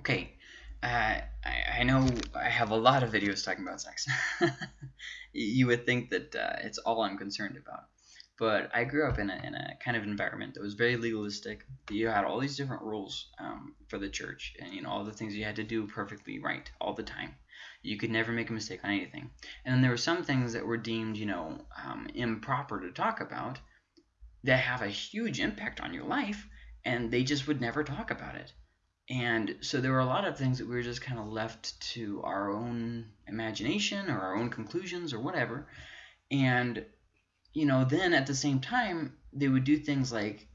Okay, uh, I, I know I have a lot of videos talking about sex. you would think that uh, it's all I'm concerned about. But I grew up in a, in a kind of environment that was very legalistic. You had all these different rules um, for the church, and you know all the things you had to do perfectly right all the time. You could never make a mistake on anything. And then there were some things that were deemed, you know, um, improper to talk about that have a huge impact on your life, and they just would never talk about it. And so there were a lot of things that we were just kind of left to our own imagination or our own conclusions or whatever. And you know, then at the same time, they would do things like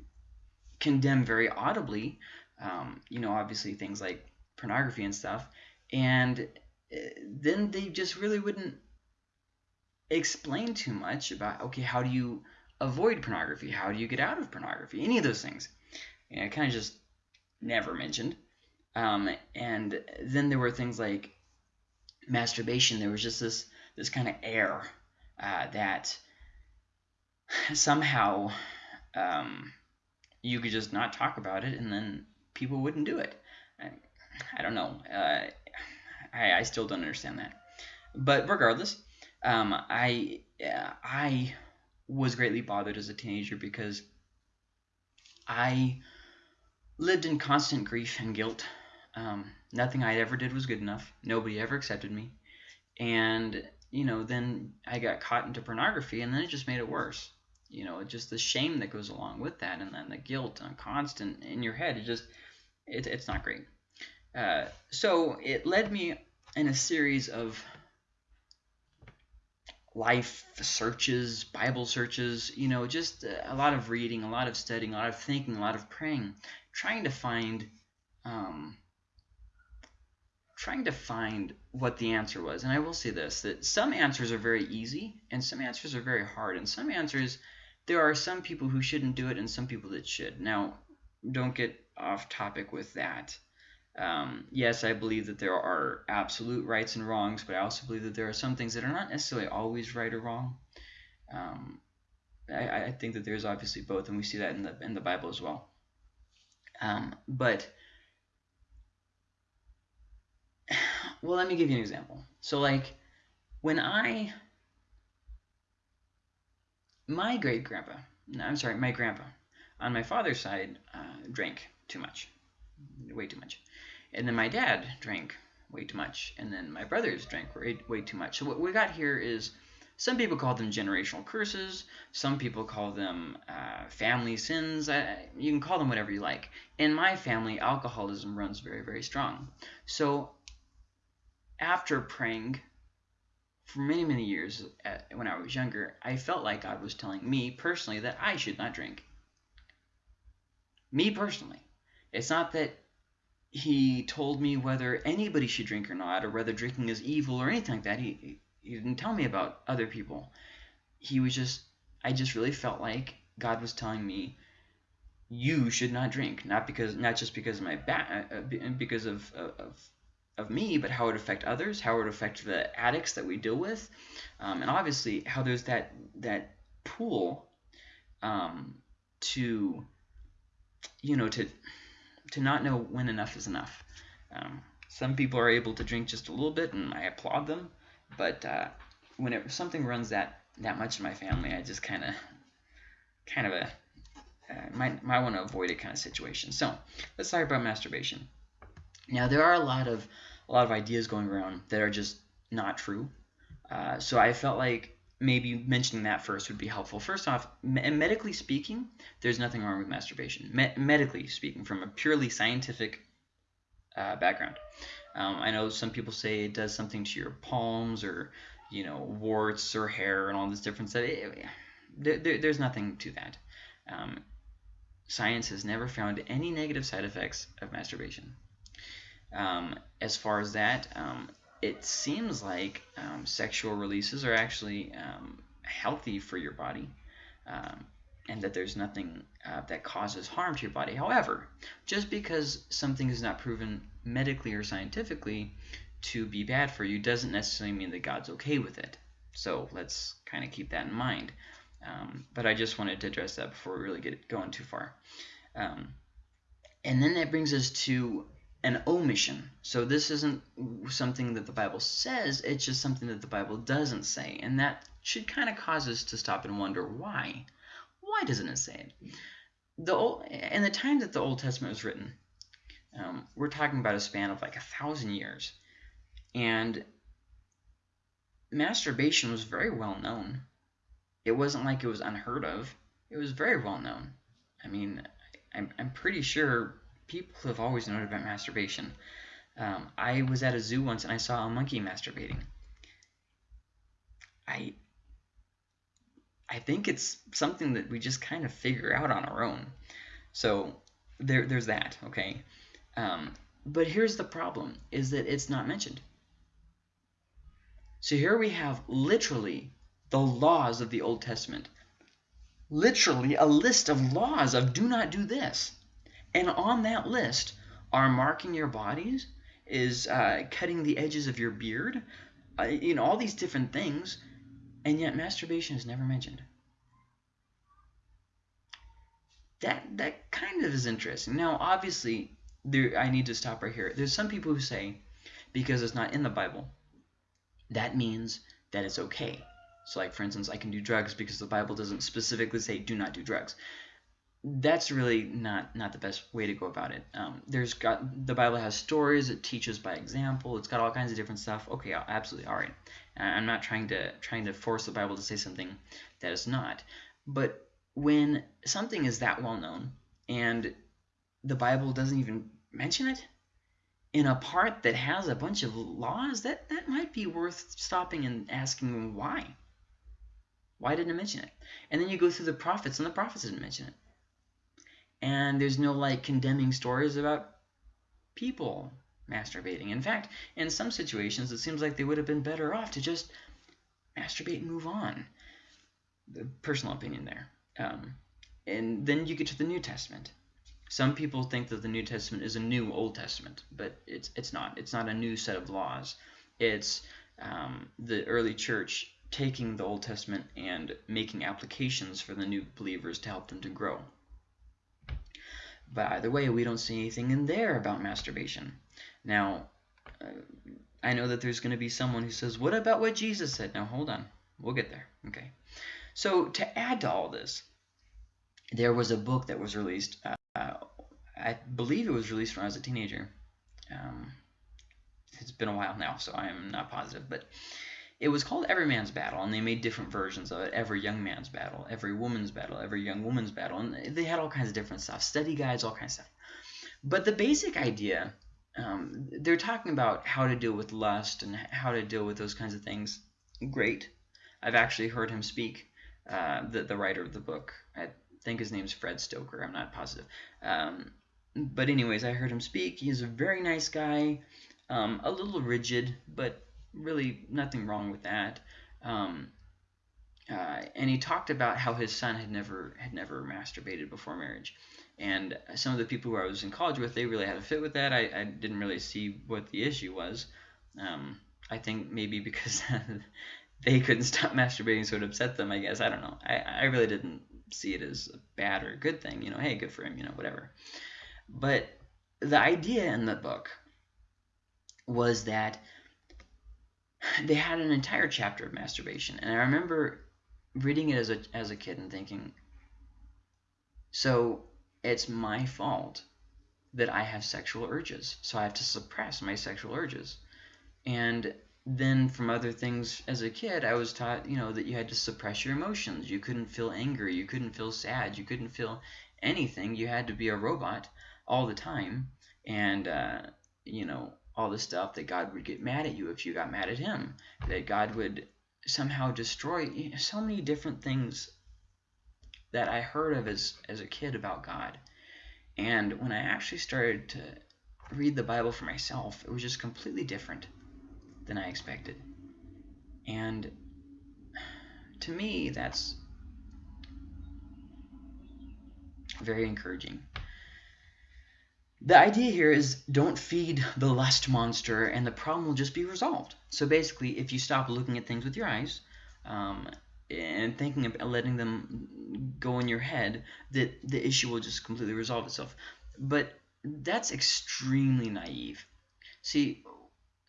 condemn very audibly, um, you know, obviously things like pornography and stuff. And eh, then they just really wouldn't explain too much about, okay, how do you avoid pornography? How do you get out of pornography? Any of those things. And know, kind of just never mentioned. Um, and then there were things like masturbation. There was just this this kind of air uh, that somehow um, you could just not talk about it and then people wouldn't do it. I, I don't know. Uh, I, I still don't understand that. But regardless, um, I uh, I was greatly bothered as a teenager because I lived in constant grief and guilt. Um, nothing I ever did was good enough. Nobody ever accepted me. And, you know, then I got caught into pornography and then it just made it worse you know just the shame that goes along with that and then the guilt and constant in your head it just it, it's not great uh, so it led me in a series of life searches bible searches you know just a lot of reading a lot of studying a lot of thinking a lot of praying trying to find um, trying to find what the answer was and i will say this that some answers are very easy and some answers are very hard and some answers there are some people who shouldn't do it and some people that should. Now, don't get off topic with that. Um, yes, I believe that there are absolute rights and wrongs, but I also believe that there are some things that are not necessarily always right or wrong. Um, I, I, think that there's obviously both, and we see that in the in the Bible as well. Um, but well, let me give you an example. So, like when I my great grandpa, I'm sorry, my grandpa, on my father's side, uh, drank too much, way too much. And then my dad drank way too much. And then my brothers drank way, way too much. So what we got here is some people call them generational curses. Some people call them uh, family sins. I, you can call them whatever you like. In my family, alcoholism runs very, very strong. So after praying for many, many years at, when I was younger, I felt like God was telling me personally that I should not drink. Me personally. It's not that he told me whether anybody should drink or not, or whether drinking is evil or anything like that. He, he didn't tell me about other people. He was just, I just really felt like God was telling me, you should not drink, not because, not just because of my back, uh, uh because of, of of me, but how it would affect others, how it would affect the addicts that we deal with, um, and obviously how there's that that pool um, to you know to to not know when enough is enough. Um, some people are able to drink just a little bit, and I applaud them. But uh, whenever something runs that that much in my family, I just kind of kind of a uh, might might want to avoid it kind of situation. So let's talk about masturbation. Now there are a lot of a lot of ideas going around that are just not true. Uh, so I felt like maybe mentioning that first would be helpful. First off, me medically speaking, there's nothing wrong with masturbation. Me medically speaking, from a purely scientific uh, background. Um, I know some people say it does something to your palms or you know warts or hair and all this different stuff. It, there, there's nothing to that. Um, science has never found any negative side effects of masturbation. Um, as far as that, um, it seems like um, sexual releases are actually um, healthy for your body um, and that there's nothing uh, that causes harm to your body. However, just because something is not proven medically or scientifically to be bad for you doesn't necessarily mean that God's okay with it. So let's kind of keep that in mind. Um, but I just wanted to address that before we really get going too far. And then that brings us to an omission. So this isn't something that the Bible says, it's just something that the Bible doesn't say. And that should kind of cause us to stop and wonder why. Why doesn't it say it? The old, in the time that the Old Testament was written, um, we're talking about a span of like a thousand years. And masturbation was very well known. It wasn't like it was unheard of. It was very well known. I mean, I'm, I'm pretty sure people have always known about masturbation. Um, I was at a zoo once and I saw a monkey masturbating. I I think it's something that we just kind of figure out on our own. So there, there's that, okay? Um, but here's the problem, is that it's not mentioned. So here we have literally the laws of the Old Testament. Literally a list of laws of do not do this. And on that list are marking your bodies, is uh, cutting the edges of your beard, uh, you know, all these different things, and yet masturbation is never mentioned. That that kind of is interesting. Now, obviously, there I need to stop right here. There's some people who say because it's not in the Bible, that means that it's okay. So, like for instance, I can do drugs because the Bible doesn't specifically say do not do drugs that's really not not the best way to go about it. Um, there's got the Bible has stories. It teaches by example. It's got all kinds of different stuff. Okay, absolutely, all right. I'm not trying to trying to force the Bible to say something that is not. But when something is that well known and the Bible doesn't even mention it in a part that has a bunch of laws, that that might be worth stopping and asking why. Why didn't it mention it? And then you go through the prophets, and the prophets didn't mention it and there's no like condemning stories about people masturbating. In fact, in some situations, it seems like they would have been better off to just masturbate and move on. The personal opinion there. Um, and then you get to the New Testament. Some people think that the New Testament is a new Old Testament, but it's it's not. It's not a new set of laws. It's um, the early church taking the Old Testament and making applications for the new believers to help them to grow. But either way, we don't see anything in there about masturbation. Now, uh, I know that there's going to be someone who says, what about what Jesus said? Now, hold on. We'll get there. Okay. So to add to all this, there was a book that was released. Uh, I believe it was released when I was a teenager. Um, it's been a while now, so I am not positive. But it was called Every Man's Battle, and they made different versions of it. Every Young Man's Battle, Every Woman's Battle, Every Young Woman's Battle, and they had all kinds of different stuff, study guides, all kinds of stuff. But the basic idea, um, they're talking about how to deal with lust and how to deal with those kinds of things. Great. I've actually heard him speak, uh, the, the writer of the book. I think his name's Fred Stoeker. I'm not positive. Um, but anyways, I heard him speak. He's a very nice guy, um, a little rigid, but really nothing wrong with that. Um, uh, and he talked about how his son had never had never masturbated before marriage. And some of the people who I was in college with, they really had a fit with that. I, I didn't really see what the issue was. Um, I think maybe because they couldn't stop masturbating, so it upset them. I guess I don't know. I, I really didn't see it as a bad or a good thing. You know, hey, good for him. You know, whatever. But the idea in the book was that they had an entire chapter of masturbation. And I remember reading it as a, as a kid and thinking, so it's my fault that I have sexual urges. So I have to suppress my sexual urges. And then from other things as a kid, I was taught, you know, that you had to suppress your emotions. You couldn't feel angry. You couldn't feel sad. You couldn't feel anything. You had to be a robot all the time. And, uh, you know, all the stuff that God would get mad at you if you got mad at him, that God would somehow destroy so many different things that I heard of as, as a kid about God. And when I actually started to read the Bible for myself, it was just completely different than I expected. And to me, that's very encouraging. The idea here is don't feed the lust monster and the problem will just be resolved. So basically, if you stop looking at things with your eyes um, and thinking of letting them go in your head, that the issue will just completely resolve itself. But that's extremely naive. See,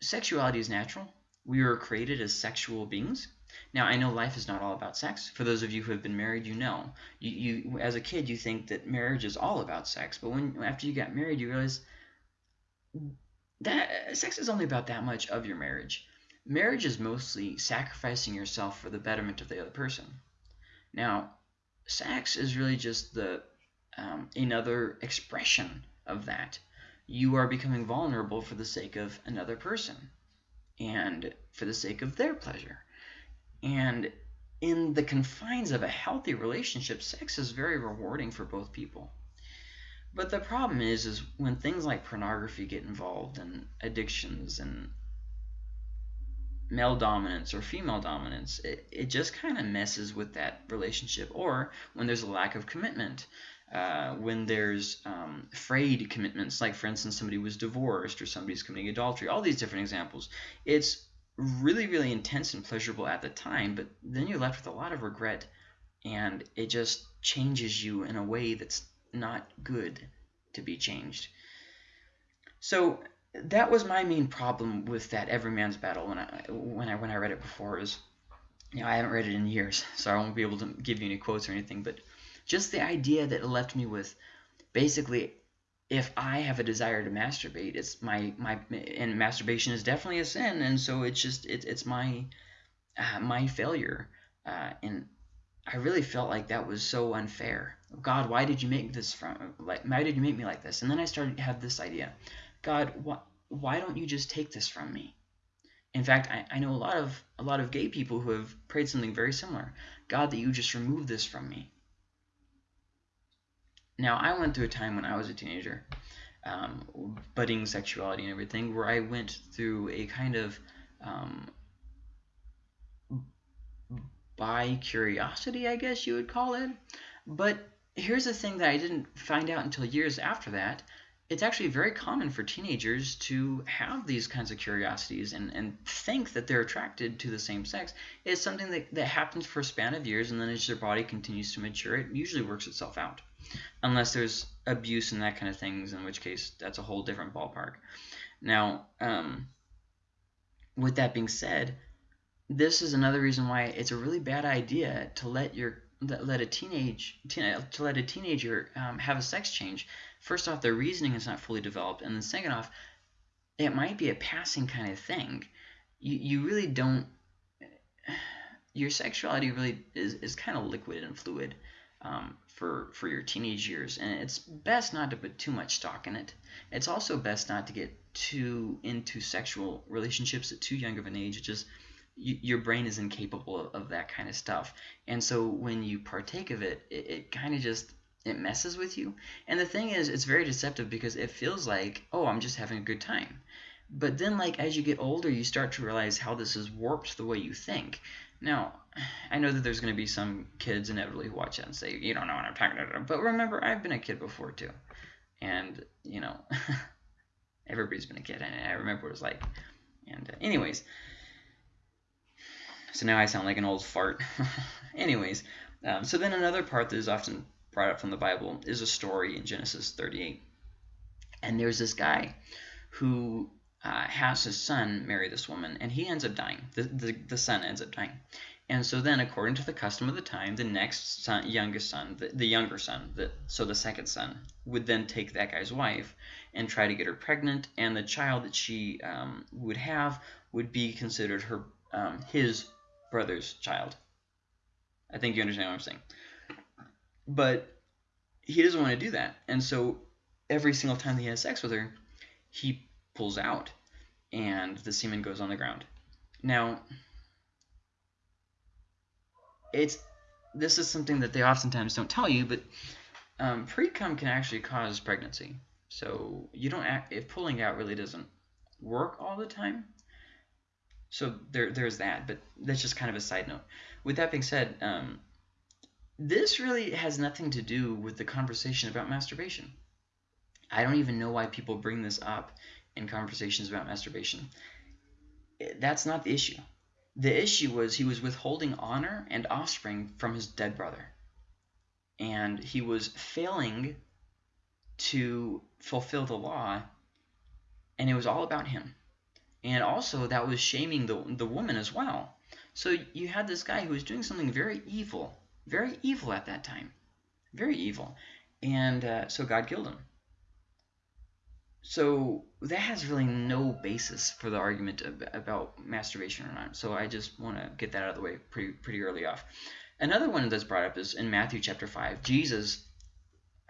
sexuality is natural. We were created as sexual beings. Now, I know life is not all about sex. For those of you who have been married, you know. You, you as a kid, you think that marriage is all about sex, but when after you got married, you realize that sex is only about that much of your marriage. Marriage is mostly sacrificing yourself for the betterment of the other person. Now, sex is really just the um, another expression of that. You are becoming vulnerable for the sake of another person and for the sake of their pleasure. And in the confines of a healthy relationship, sex is very rewarding for both people. But the problem is, is when things like pornography get involved and addictions and male dominance or female dominance, it, it just kind of messes with that relationship. Or when there's a lack of commitment, uh, when there's um, frayed commitments, like for instance, somebody was divorced or somebody's committing adultery, all these different examples. It's really, really intense and pleasurable at the time, but then you're left with a lot of regret and it just changes you in a way that's not good to be changed. So that was my main problem with that Every Man's Battle when I when I when I read it before is you know I haven't read it in years, so I won't be able to give you any quotes or anything, but just the idea that it left me with basically if I have a desire to masturbate, it's my my and masturbation is definitely a sin, and so it's just it, it's my uh, my failure, uh, and I really felt like that was so unfair. God, why did you make this from like why did you make me like this? And then I started to have this idea, God, why why don't you just take this from me? In fact, I, I know a lot of a lot of gay people who have prayed something very similar. God, that you just remove this from me. Now, I went through a time when I was a teenager, um, budding sexuality and everything, where I went through a kind of um, bi-curiosity, I guess you would call it. But here's the thing that I didn't find out until years after that. It's actually very common for teenagers to have these kinds of curiosities and, and think that they're attracted to the same sex. It's something that, that happens for a span of years, and then as your body continues to mature, it usually works itself out. Unless there's abuse and that kind of things, in which case that's a whole different ballpark. Now, um, with that being said, this is another reason why it's a really bad idea to let your let a teenage to let a teenager um, have a sex change. First off, their reasoning is not fully developed, and then second off, it might be a passing kind of thing. You you really don't. Your sexuality really is is kind of liquid and fluid. Um, for for your teenage years, and it's best not to put too much stock in it. It's also best not to get too into sexual relationships at too young of an age. It just your brain is incapable of, of, that kind of stuff. And so when you partake of it, it, it kind of just it messes with you. And the thing is, it's very deceptive because it feels like, oh, I'm just having a good time. But then, like as you get older, you start to realize how this has warped the way you think. Now, I know that there's going to be some kids inevitably who watch that and say, you don't know what I'm talking about. But remember, I've been a kid before too. And, you know, everybody's been a kid. And I remember what it was like. And, uh, anyways, so now I sound like an old fart. Anyways, um, so then another part that is often brought up from the Bible is a story in Genesis 38. And there's this guy who uh, has his son marry this woman, and he ends up dying. The, the, the son ends up dying. And so then, according to the custom of the time, the next son, youngest son, the, the younger son, the, so the second son, would then take that guy's wife and try to get her pregnant, and the child that she um, would have would be considered her um, his brother's child. I think you understand what I'm saying. But he doesn't want to do that. And so every single time he has sex with her, he pulls out and the semen goes on the ground. Now, it's this is something that they oftentimes don't tell you, but um, pre-cum can actually cause pregnancy. So you don't act, if pulling out really doesn't work all the time, so there, there's that, but that's just kind of a side note. With that being said, um, this really has nothing to do with the conversation about masturbation. I don't even know why people bring this up in conversations about masturbation. That's not the issue. The issue was he was withholding honor and offspring from his dead brother. And he was failing to fulfill the law, and it was all about him. And also, that was shaming the, the woman as well. So you had this guy who was doing something very evil, very evil at that time, very evil. And uh, so God killed him. So that has really no basis for the argument about masturbation or not. So I just want to get that out of the way pretty pretty early off. Another one that's brought up is in Matthew chapter 5. Jesus,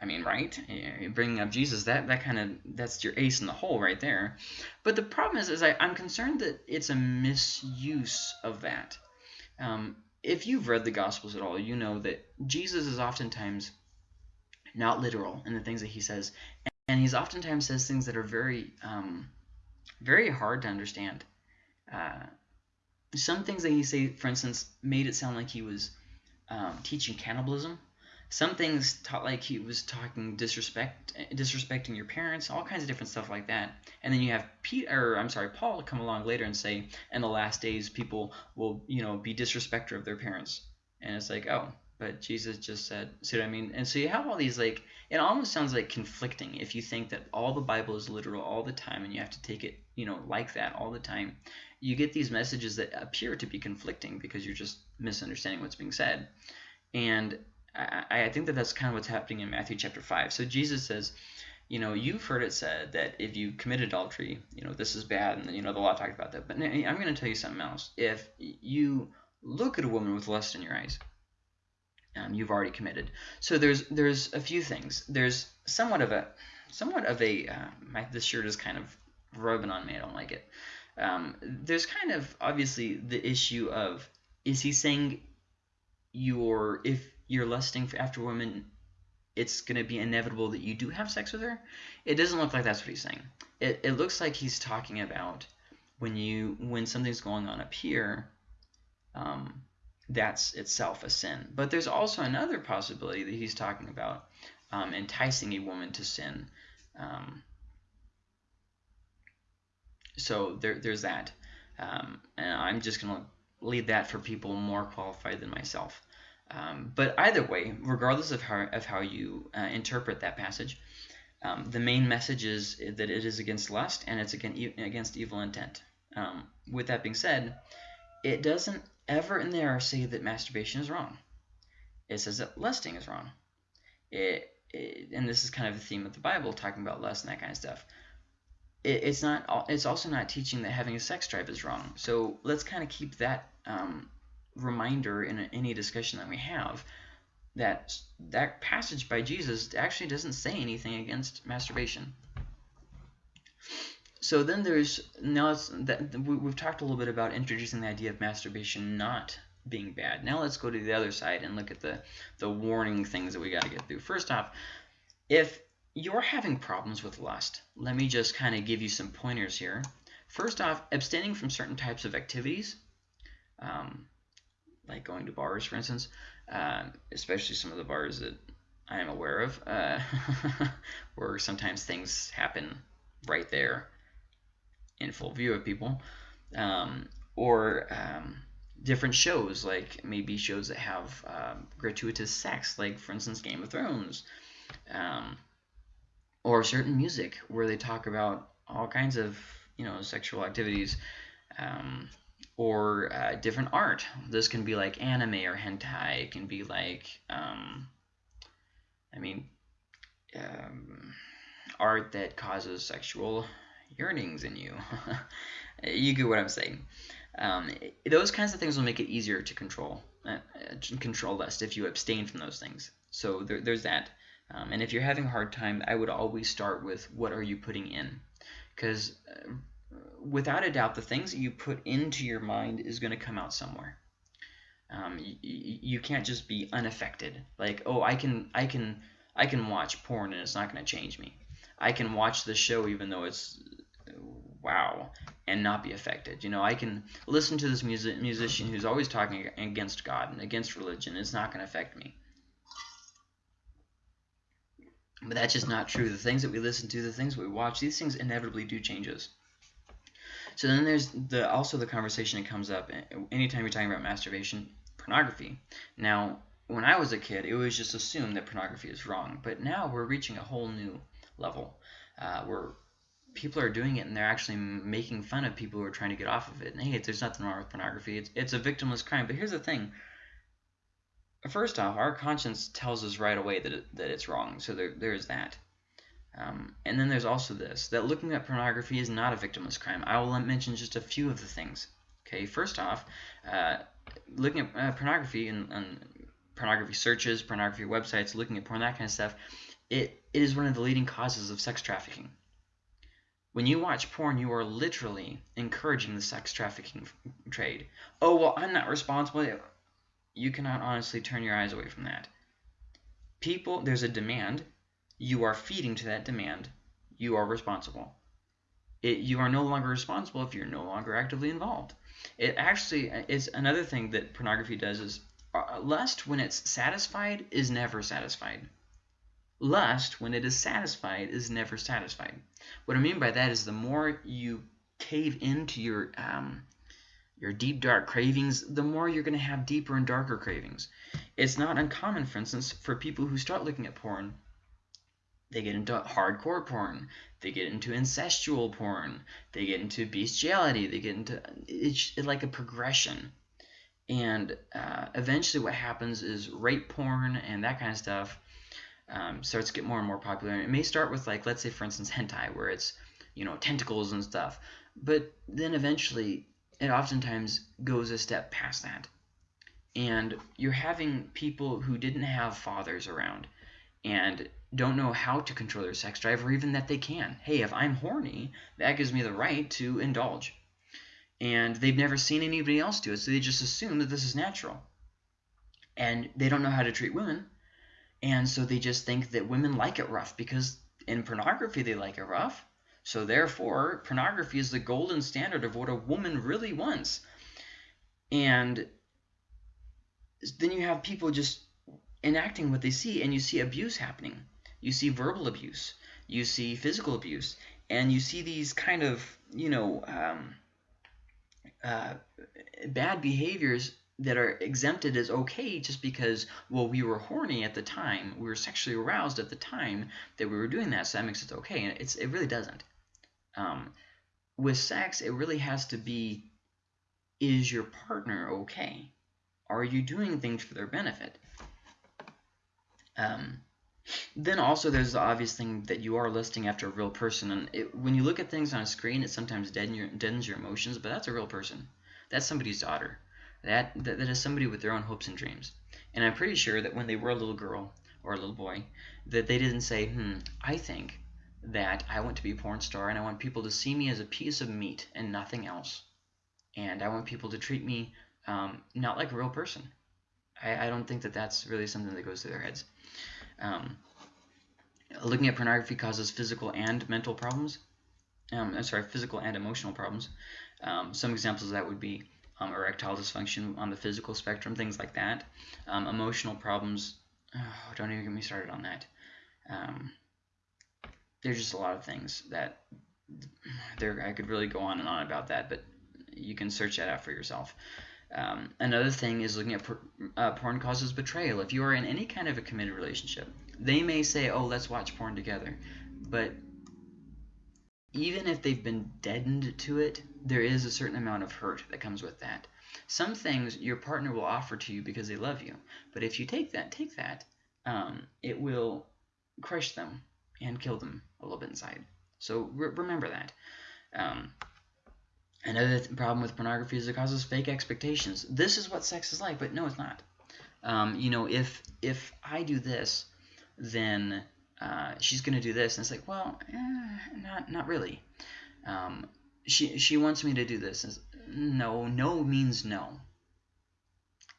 I mean, right? Bringing up Jesus, that, that kind of, that's your ace in the hole right there. But the problem is, is I, I'm concerned that it's a misuse of that. Um, if you've read the Gospels at all, you know that Jesus is oftentimes not literal in the things that he says. And he's oftentimes says things that are very, um, very hard to understand. Uh, some things that he say, for instance, made it sound like he was um, teaching cannibalism. Some things taught like he was talking disrespect, disrespecting your parents, all kinds of different stuff like that. And then you have Pete, or I'm sorry, Paul come along later and say, in the last days, people will, you know, be disrespecter of their parents. And it's like, oh, but Jesus just said, see what I mean? And so you have all these like, it almost sounds like conflicting if you think that all the Bible is literal all the time and you have to take it, you know, like that all the time. You get these messages that appear to be conflicting because you're just misunderstanding what's being said. And I, I think that that's kind of what's happening in Matthew chapter 5. So Jesus says, you know, you've heard it said that if you commit adultery, you know, this is bad, and you know the law talked about that. But I'm going to tell you something else. If you look at a woman with lust in your eyes, um, you've already committed. So there's there's a few things. There's somewhat of a somewhat of a uh, my, this shirt is kind of rubbing on me. I don't like it. Um, there's kind of obviously the issue of is he saying you're if you're lusting after women, it's going to be inevitable that you do have sex with her. It doesn't look like that's what he's saying. It, it looks like he's talking about when you when something's going on up here, um, that's itself a sin. But there's also another possibility that he's talking about um, enticing a woman to sin. Um, so there, there's that. Um, and I'm just going to leave that for people more qualified than myself. Um, but either way, regardless of how, of how you uh, interpret that passage, um, the main message is that it is against lust and it's against evil intent. Um, with that being said, it doesn't ever in there say that masturbation is wrong. It says that lusting is wrong. It, it and this is kind of the theme of the Bible, talking about lust and that kind of stuff. It, it's not. It's also not teaching that having a sex drive is wrong. So let's kind of keep that um, reminder in any discussion that we have that that passage by Jesus actually doesn't say anything against masturbation. So then there's now that we've talked a little bit about introducing the idea of masturbation not being bad. Now let's go to the other side and look at the the warning things that we got to get through. First off, if you're having problems with lust, let me just kind of give you some pointers here. First off, abstaining from certain types of activities. Um, like going to bars, for instance, um, especially some of the bars that I am aware of, uh, where sometimes things happen right there in full view of people, um, or um, different shows, like maybe shows that have um, gratuitous sex, like for instance Game of Thrones, um, or certain music where they talk about all kinds of you know sexual activities. Um, or uh, different art. This can be like anime or hentai. It can be like, um, I mean, art that causes sexual yearnings in you. you get what I'm saying. Um, those kinds of things will make it easier to control uh, control lust if you abstain from those things. So there, there's that. Um, and if you're having a hard time, I would always start with what are you putting in, because uh, without a doubt, the things that you put into your mind is going to come out somewhere. Um, you, you can't just be unaffected. Like, oh, I can, I can, I can watch porn and it's not going to change me. I can watch the show even though it's wow and not be affected. You know, I can listen to this music musician who's always talking against God and against religion. It's not going to affect me. But that's just not true. The things that we listen to, the things we watch, these things inevitably do change us. So then there's the also the conversation that comes up eh, anytime you're talking about masturbation, pornography. Now, when I was a kid, it was just assumed that pornography is wrong, but now we're reaching a whole new level, uh, where people are doing it and they're actually making fun of people who are trying to get off of it. And hey, there's nothing wrong with pornography. It's, it's a victimless crime. But here's the thing. First off, our conscience tells us right away that, it, that it's wrong. So there, there is that. Um, and then there's also this, that looking at pornography is not a victimless crime. I will mention just a few of the things. Okay, first off, uh, looking at uh, pornography and, and, pornography searches, pornography websites, looking at porn, that kind of stuff, it, it is one of the leading causes of sex trafficking. When you watch porn, you are literally encouraging the sex trafficking trade. Oh, well, I'm not responsible. You cannot honestly turn your eyes away from that. People, there's a demand. You are feeding to that demand. You are responsible. It, you are no longer responsible if you're no longer actively involved. It actually is another thing that pornography does is uh, lust, when it's satisfied, is never satisfied. Lust, when it is satisfied, is never satisfied. What I mean by that is the more you cave into your um, your deep dark cravings, the more you're going to have deeper and darker cravings. It's not uncommon, for instance, for people who start looking at porn, they get into hardcore porn, they get into incestual porn, they get into bestiality, they get into it's like a progression. And uh, eventually, what happens is rape porn and that kind of stuff um, starts to get more and more popular. And it may start with like, let's say for instance, hentai, where it's you know tentacles and stuff, but then eventually it oftentimes goes a step past that. And you're having people who didn't have fathers around and don't know how to control their sex drive or even that they can. Hey, if I'm horny, that gives me the right to indulge. And they've never seen anybody else do it, so they just assume that this is natural. And they don't know how to treat women and so they just think that women like it rough because in pornography they like it rough. So therefore, pornography is the golden standard of what a woman really wants. And then you have people just enacting what they see, and you see abuse happening. You see verbal abuse. You see physical abuse. And you see these kind of, you know, um, uh, bad behaviors that are exempted as okay just because well we were horny at the time we were sexually aroused at the time that we were doing that so that makes it okay and it's it really doesn't. Um, with sex it really has to be is your partner okay? Are you doing things for their benefit? Um, then also there's the obvious thing that you are listing after a real person and it, when you look at things on a screen it sometimes deadens your, deadens your emotions but that's a real person. That's somebody's daughter that, that, that is somebody with their own hopes and dreams. And I'm pretty sure that when they were a little girl or a little boy, that they didn't say, hmm, I think that I want to be a porn star and I want people to see me as a piece of meat and nothing else. And I want people to treat me um, not like a real person. I, I, don't think that that's really something that goes through their heads. Um, looking at pornography causes physical and mental problems. Um, I'm sorry, physical and emotional problems. Um, some examples of that would be um, erectile dysfunction on the physical spectrum, things like that. Um, emotional problems, oh, don't even get me started on that. Um, there's just a lot of things that there I could really go on and on about that, but you can search that out for yourself. Um, another thing is looking at por uh, porn causes betrayal. If you are in any kind of a committed relationship, they may say, "Oh, let's watch porn together," but even if they've been deadened to it, there is a certain amount of hurt that comes with that. Some things your partner will offer to you because they love you, but if you take that, take that, um, it will crush them and kill them a little bit inside. So re remember that. Um, another th problem with pornography is it causes fake expectations. This is what sex is like, but no, it's not. Um, you know, if if I do this, then uh, she's going to do this. And it's like, well, eh, not, not really. Um, she, she wants me to do this. And no, no means no.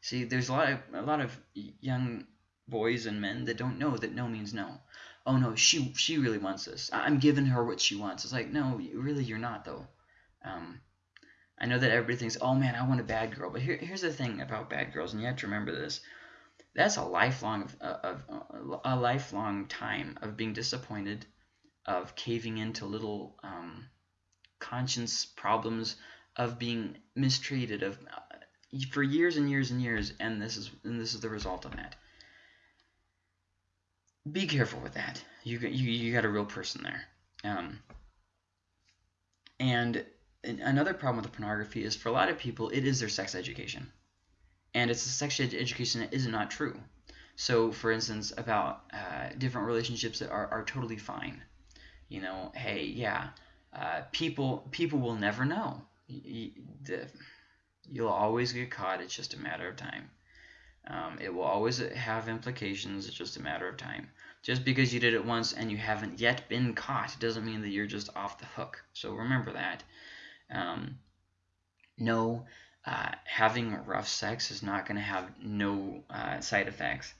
See, there's a lot of, a lot of young boys and men that don't know that no means no. Oh no, she she really wants this. I'm giving her what she wants. It's like no, really you're not though. Um, I know that everybody thinks, oh man, I want a bad girl, but here, here's the thing about bad girls, and you have to remember this that's a lifelong of, of, a lifelong time of being disappointed, of caving into little um, conscience problems, of being mistreated, of uh, for years and years and years, and this is and this is the result of that. be careful with that. You you you got a real person there. Um, and another problem with the pornography is for a lot of people, it is their sex education, and it's a sex ed education that is not true. So, for instance, about uh, different relationships that are, are totally fine. You know, hey, yeah, uh, people people will never know. You, will always get caught. It's just a matter of time. Um, it will always have implications. It's just a matter of time. Just because you did it once and you haven't yet been caught doesn't mean that you're just off the hook. So remember that. Um, no, uh, having rough sex is not going to have no uh, side effects.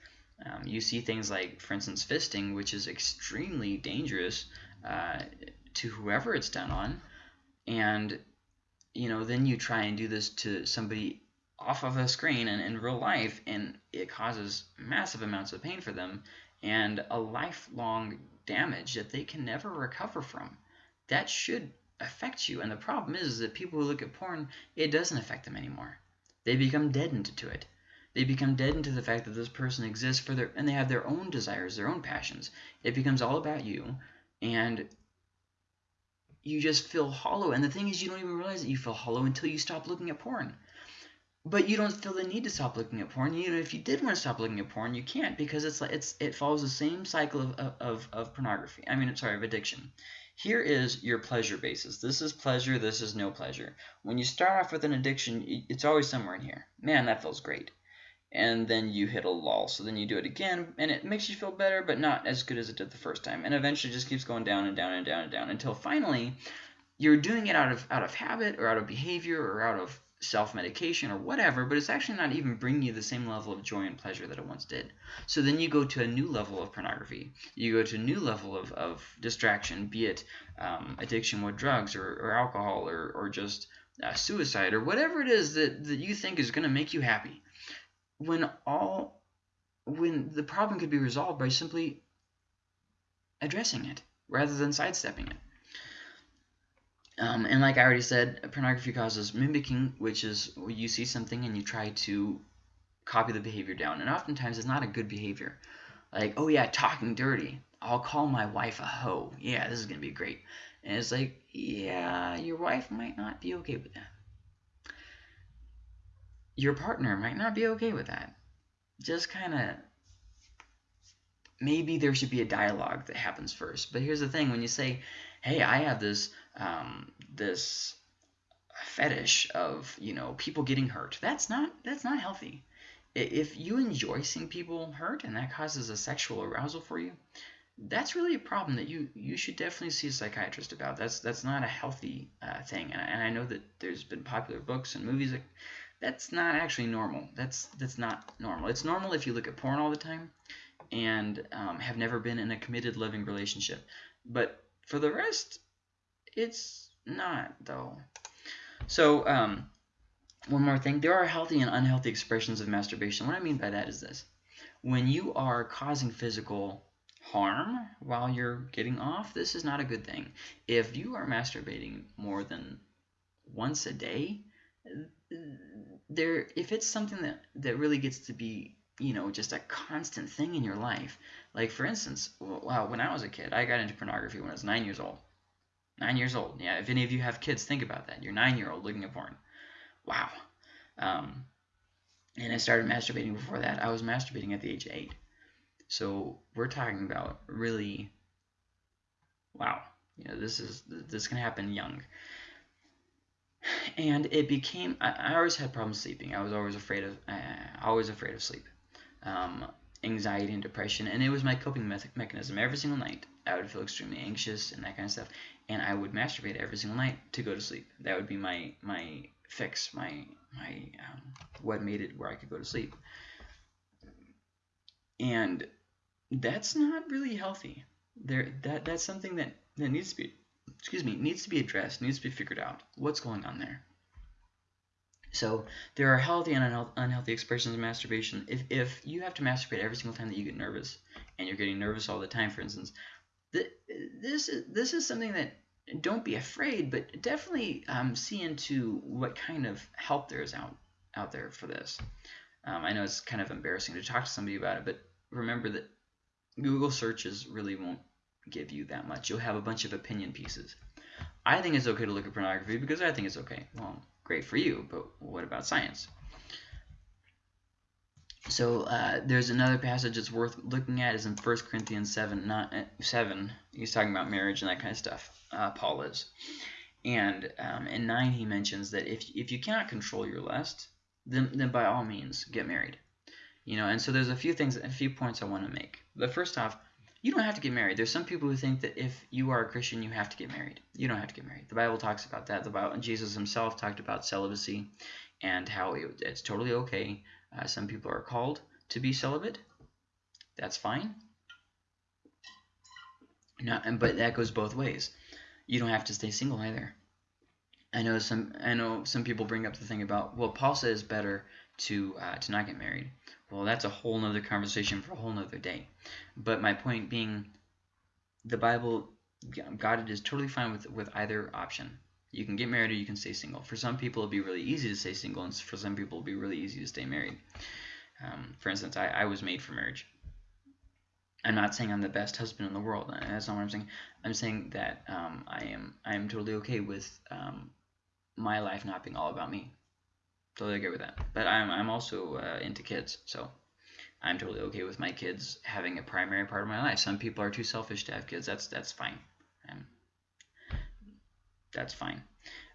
Um, you see things like, for instance, fisting, which is extremely dangerous uh, to whoever it's done on, and you know, then you try and do this to somebody off of a screen and in real life, and it causes massive amounts of pain for them and a lifelong damage that they can never recover from. That should affect you. And the problem is is that people who look at porn, it doesn't affect them anymore. They become deadened to it. They become deadened to the fact that this person exists for their and they have their own desires, their own passions. It becomes all about you and you just feel hollow. And the thing is you don't even realize that you feel hollow until you stop looking at porn. But you don't feel the need to stop looking at porn. You know, if you did want to stop looking at porn, you can't because it's like it's it follows the same cycle of, of, of pornography. I mean, sorry, of addiction. Here is your pleasure basis. This is pleasure. This is no pleasure. When you start off with an addiction, it's always somewhere in here. Man, that feels great. And then you hit a lull. So then you do it again, and it makes you feel better, but not as good as it did the first time. And eventually, just keeps going down and down and down and down until finally, you're doing it out of out of habit or out of behavior or out of self-medication or whatever, but it's actually not even bringing you the same level of joy and pleasure that it once did. So then you go to a new level of pornography. You go to a new level of, of distraction, be it um, addiction with drugs or, or alcohol or, or just uh, suicide or whatever it is that, that you think is going to make you happy. When all, when the problem could be resolved by simply addressing it rather than sidestepping it. Um, and like I already said, pornography causes mimicking, which is you see something and you try to copy the behavior down. And oftentimes it's not a good behavior. Like, oh yeah, talking dirty. I'll call my wife a hoe. Yeah, this is going to be great. And it's like, yeah, your wife might not be okay with that. Your partner might not be okay with that. Just kind of maybe there should be a dialogue that happens first. But here's the thing: when you say, "Hey, I have this um, this fetish of you know people getting hurt," that's not that's not healthy. If you enjoy seeing people hurt and that causes a sexual arousal for you, that's really a problem that you you should definitely see a psychiatrist about. That's that's not a healthy uh, thing, and I, and I know that there's been popular books and movies that that's not actually normal. That's that's not normal. It's normal if you look at porn all the time and um, have never been in a committed loving relationship. But for the rest, it's not though. So um, one more thing, there are healthy and unhealthy expressions of masturbation. What I mean by that is this: when you are causing physical harm while you're getting off, this is not a good thing. If you are masturbating more than once a day, there if it's something that that really gets to be you know, just a constant thing in your life. Like, for instance, wow, when I was a kid, I got into pornography when I was nine years old. Nine years old. Yeah, if any of you have kids, think about that. You're nine year old looking at porn. Wow. Um, and I started masturbating before that. I was masturbating at the age of eight. So we're talking about really, wow. You know, this is this can happen young. And it became. I, I always had problems sleeping. I was always afraid of. Uh, always afraid of sleep um, anxiety and depression, and it was my coping me mechanism. Every single night, I would feel extremely anxious and that kind of stuff, and I would masturbate every single night to go to sleep. That would be my my fix, my my um, what made it where I could go to sleep. And that's not really healthy. There, that that's something that that needs to be, excuse me, needs to be addressed, needs to be figured out. What's going on there? So there are healthy and unhealthy expressions of masturbation. If, if you have to masturbate every single time that you get nervous, and you're getting nervous all the time, for instance, th this is this is something that don't be afraid, but definitely um, see into what kind of help there is out out there for this. Um, I know it's kind of embarrassing to talk to somebody about it, but remember that Google searches really won't give you that much. You'll have a bunch of opinion pieces. I think it's okay to look at pornography because I think it's okay. Well, great for you, but what about science? So uh, there's another passage that's worth looking at is in 1 Corinthians 7, not, uh, 7. He's talking about marriage and that kind of stuff. Uh, Paul is. And um, in 9 he mentions that if, if you cannot control your lust, then, then by all means get married. You know, and so there's a few things, a few points I want to make. The first off, you don't have to get married. There's some people who think that if you are a Christian, you have to get married. You don't have to get married. The Bible talks about that. The Bible, Jesus himself talked about celibacy and how it, it's totally okay some people are called to be celibate. That's fine. No, but that goes both ways. You don't have to stay single either. I know some. I know some people bring up the thing about well, Paul says better to uh, to not get married. Well, that's a whole nother conversation for a whole nother day. But my point being, the Bible, God is totally fine with with either option. You can get married or you can stay single. For some people, it'll be really easy to stay single, and for some people, it'll be really easy to stay married. Um, for instance, I, I was made for marriage. I'm not saying I'm the best husband in the world. That's not what I'm saying. I'm saying that um, I am I am totally okay with um, my life not being all about me. Totally okay with that. But I'm I'm also uh, into kids, so I'm totally okay with my kids having a primary part of my life. Some people are too selfish to have kids. That's that's fine. I'm, that's fine.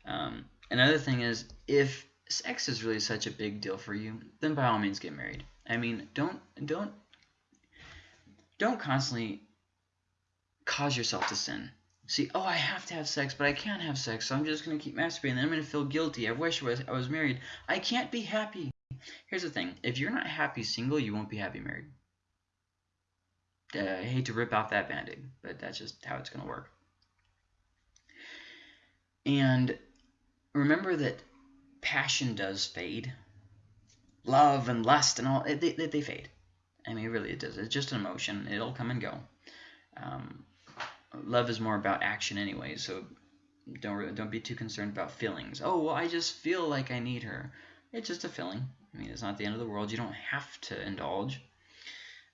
Um, another thing is, if sex is really such a big deal for you, then by all means get married. I mean, don't don't don't constantly cause yourself to sin. See, oh, I have to have sex, but I can't have sex, so I'm just going to keep masturbating. Then I'm going to feel guilty. I wish I was, I was married. I can't be happy. Here's the thing. If you're not happy single, you won't be happy married. Uh, I hate to rip off that band-aid, but that's just how it's going to work. And remember that passion does fade. Love and lust and all, they, they, they fade. I mean, really, it does. It's just an emotion. It'll come and go. Um, love is more about action anyway, so don't really, don't be too concerned about feelings. Oh, well, I just feel like I need her. It's just a feeling. I mean, it's not the end of the world. You don't have to indulge.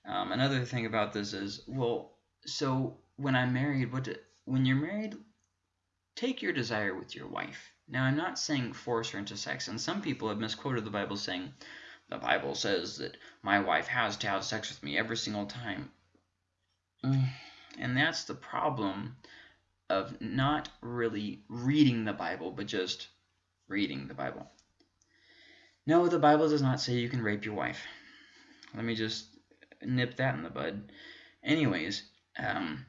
Um, another thing about this is, well, so when I'm married, what do, when you're married, Take your desire with your wife. Now, I'm not saying force her into sex, and some people have misquoted the Bible saying, the Bible says that my wife has to have sex with me every single time. Mm, and that's the problem of not really reading the Bible, but just reading the Bible. No, the Bible does not say you can rape your wife. Let me just nip that in the bud. Anyways, um,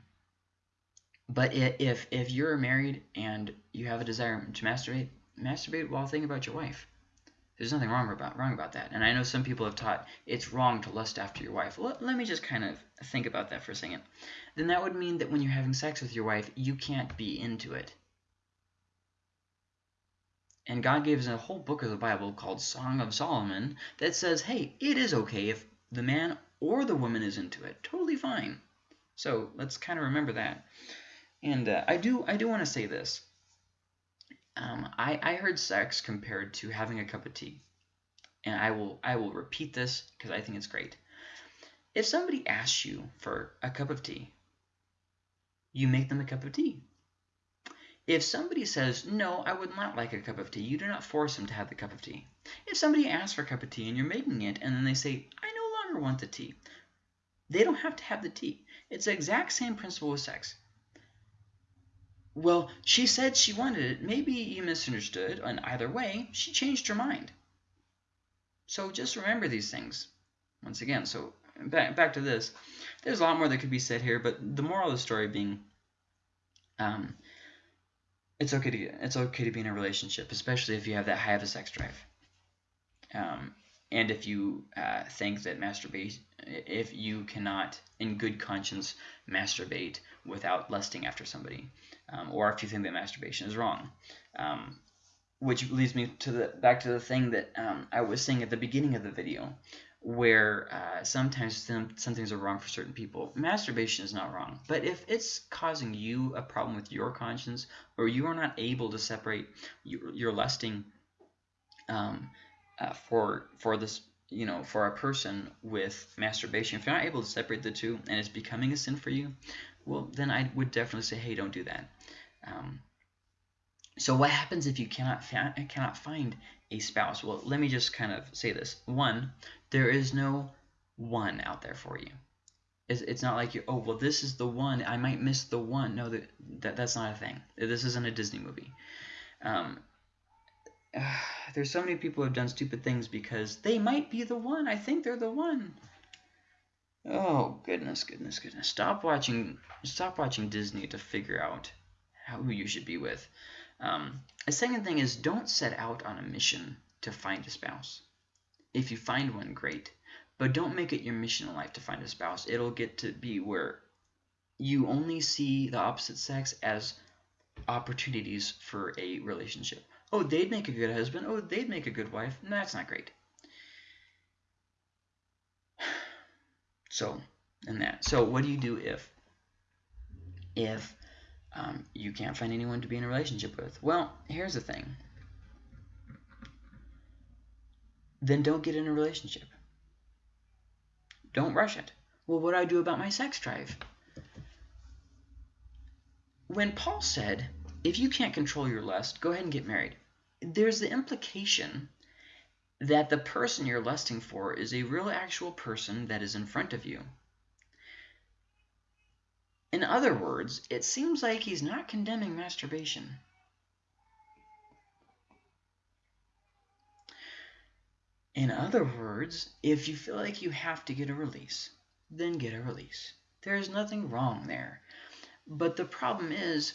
but if if you're married and you have a desire to masturbate, masturbate while thinking about your wife. There's nothing wrong about wrong about that. And I know some people have taught it's wrong to lust after your wife. Let, let me just kind of think about that for a second. Then that would mean that when you're having sex with your wife, you can't be into it. And God gave us a whole book of the Bible called Song of Solomon that says, hey, it is okay if the man or the woman is into it. Totally fine. So let's kind of remember that. And uh, I do I do want to say this. Um, I, I heard sex compared to having a cup of tea. And I will I will repeat this because I think it's great. If somebody asks you for a cup of tea, you make them a cup of tea. If somebody says, no, I would not like a cup of tea, you do not force them to have the cup of tea. If somebody asks for a cup of tea and you're making it and then they say, I no longer want the tea, they don't have to have the tea. It's the exact same principle with sex. Well, she said she wanted it. Maybe you misunderstood, and either way, she changed her mind. So just remember these things. Once again, so back, back to this. There's a lot more that could be said here, but the moral of the story being, um, it's okay to it's okay to be in a relationship, especially if you have that high of a sex drive. Um, and if you uh, think that masturbation, if you cannot, in good conscience, masturbate without lusting after somebody, um, or if you think that masturbation is wrong. Um, which leads me to the back to the thing that um, I was saying at the beginning of the video, where uh, sometimes some, some things are wrong for certain people. Masturbation is not wrong, but if it's causing you a problem with your conscience, or you are not able to separate your, your lusting um, uh, for for this you know, for a person with masturbation, if you're not able to separate the two and it's becoming a sin for you, well, then I would definitely say, hey, don't do that. Um, so what happens if you cannot cannot find a spouse? Well, let me just kind of say this. One, there is no one out there for you. It's, it's not like you oh well this is the one I might miss the one. No, that, that that's not a thing. This isn't a Disney movie. Um, uh, there's so many people who have done stupid things because they might be the one. I think they're the one. Oh goodness, goodness, goodness! Stop watching, stop watching Disney to figure out how, who you should be with. Um, a second thing is don't set out on a mission to find a spouse. If you find one, great, but don't make it your mission in life to find a spouse. It'll get to be where you only see the opposite sex as opportunities for a relationship. Oh, they'd make a good husband. Oh, they'd make a good wife. No, that's not great. So, and that. So, what do you do if if um, you can't find anyone to be in a relationship with? Well, here's the thing. Then don't get in a relationship. Don't rush it. Well, what do I do about my sex drive? When Paul said, if you can't control your lust, go ahead and get married, there's the implication that the person you're lusting for is a real actual person that is in front of you. In other words, it seems like he's not condemning masturbation. In other words, if you feel like you have to get a release, then get a release. There's nothing wrong there. But the problem is,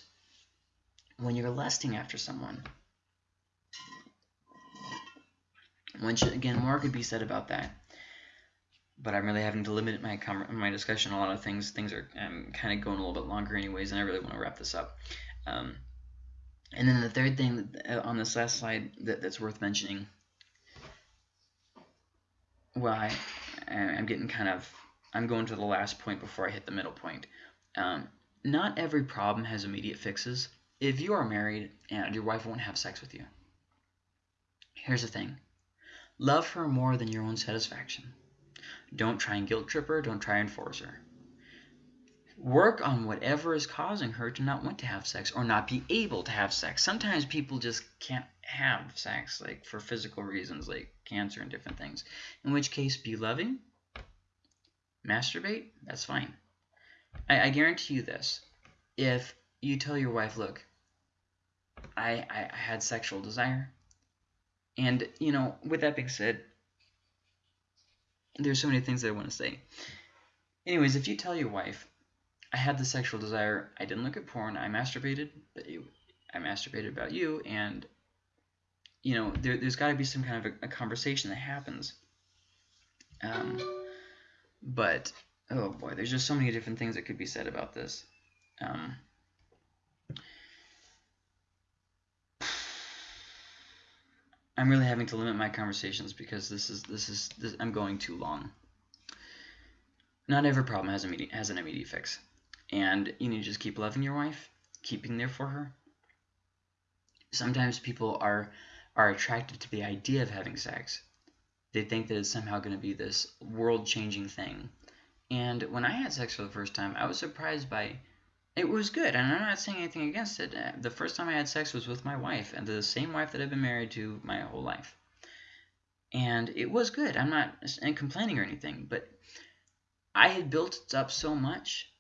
when you're lusting after someone, Which again, more could be said about that. But I'm really having to limit my my discussion a lot of things. Things are um, kind of going a little bit longer, anyways, and I really want to wrap this up. Um, and then the third thing uh, on this last slide that, that's worth mentioning. Well, I, I'm getting kind of I'm going to the last point before I hit the middle point. Um, not every problem has immediate fixes. If you are married and your wife won't have sex with you, here's the thing Love her more than your own satisfaction. Don't try and guilt trip her. Don't try and force her. Work on whatever is causing her to not want to have sex or not be able to have sex. Sometimes people just can't have sex, like for physical reasons, like cancer and different things. In which case, be loving, masturbate, that's fine. I, I guarantee you this. If you tell your wife, look, I, I, I had sexual desire, and, you know, with that being said, there's so many things that I want to say. Anyways, if you tell your wife, I had the sexual desire, I didn't look at porn, I masturbated, but I masturbated about you, and, you know, there, has got to be some kind of a, a conversation that happens. Um, but, oh boy, there's just so many different things that could be said about this. Um, I'm really having to limit my conversations because this is this is this, I'm going too long. Not every problem has immediate has an immediate fix, and you need to just keep loving your wife, keeping there for her. Sometimes people are are attracted to the idea of having sex. They think that it's somehow going to be this world-changing thing. And when I had sex for the first time, I was surprised by it was good, and I'm not saying anything against it. Uh, the first time I had sex was with my wife, and the same wife that I've been married to my whole life. And it was good. I'm not complaining or anything, but I had built it up so much,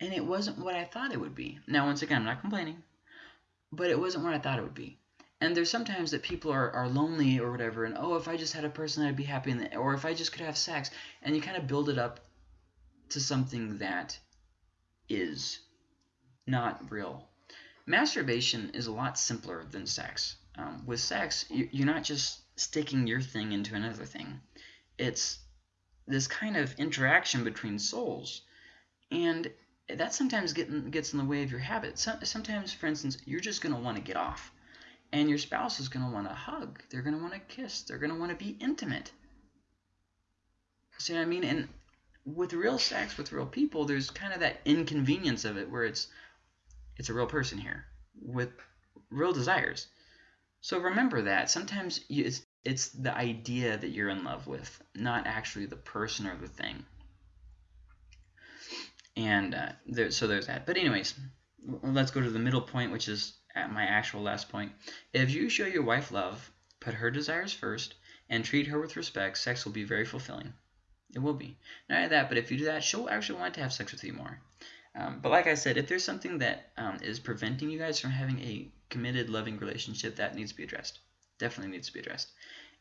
and it wasn't what I thought it would be. Now, once again, I'm not complaining, but it wasn't what I thought it would be. And there's sometimes that people are, are lonely or whatever, and oh, if I just had a person, I'd be happy, the, or if I just could have sex, and you kind of build it up to something that is not real. Masturbation is a lot simpler than sex. Um, with sex, you're not just sticking your thing into another thing. It's this kind of interaction between souls. And that sometimes get, gets in the way of your habit. sometimes, for instance, you're just going to want to get off. And your spouse is going to want to hug. They're going to want to kiss. They're going to want to be intimate. See what I mean? And with real sex, with real people, there's kind of that inconvenience of it where it's, it's a real person here with real desires. So remember that. Sometimes you, it's it's the idea that you're in love with, not actually the person or the thing. And uh, there, so there's that. But anyways, let's go to the middle point, which is at my actual last point. If you show your wife love, put her desires first, and treat her with respect, sex will be very fulfilling. It will be. Not only that, but if you do that, she'll actually want to have sex with you more. Um, but like I said, if there's something that um, is preventing you guys from having a committed, loving relationship, that needs to be addressed. Definitely needs to be addressed.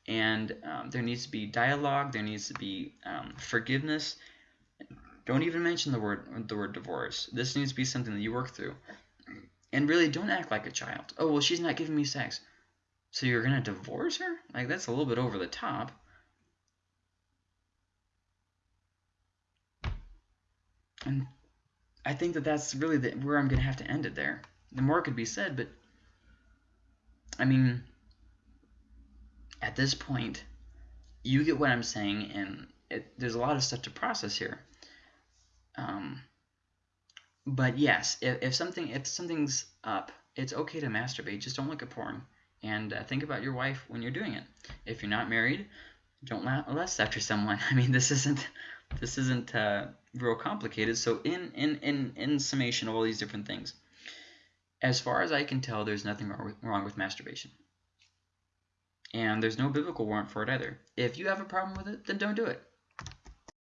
And um, there needs to be dialogue. There needs to be um, forgiveness. Don't even mention the word the word divorce. This needs to be something that you work through. And really, don't act like a child. Oh well, she's not giving me sex, so you're gonna divorce her? Like that's a little bit over the top. And I think that that's really the, where I'm going to have to end it there. The more could be said, but I mean, at this point, you get what I'm saying, and it, there's a lot of stuff to process here. Um, but yes, if, if something if something's up, it's okay to masturbate. Just don't look at porn, and uh, think about your wife when you're doing it. If you're not married, don't lust after someone. I mean, this isn't this isn't uh, real complicated. So in, in, in, in summation of all these different things, as far as I can tell, there's nothing wrong with, wrong with masturbation. And there's no biblical warrant for it either. If you have a problem with it, then don't do it.